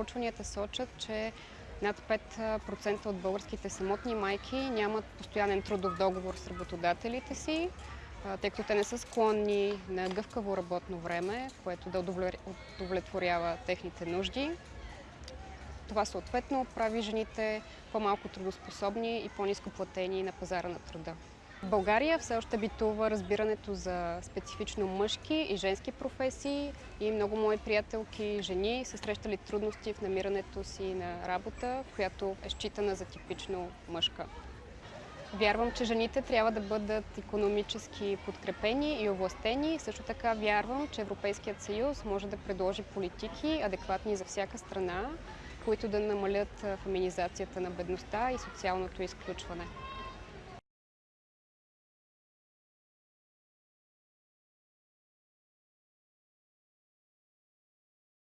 проучванията сочат, че над 5% от българските самотни майки нямат постоянен трудов договор с работодателите си, тъй като те не са склонни на гъвкаво работно време, което да удовлетворява техните нужди. Това съответно прави жените по-малко трудоспособни и по-низко платени на пазара на труда. В България все още битува разбирането за специфично мъжки и женски професии и много мои приятелки жени са срещали трудности в намирането си на работа, която е считана за типично мъжка. Вярвам, че жените трябва да бъдат економически подкрепени и овластени. Също така вярвам, че Европейският съюз може да предложи политики, адекватни за всяка страна, които да намалят феминизацията на бедността и социалното изключване.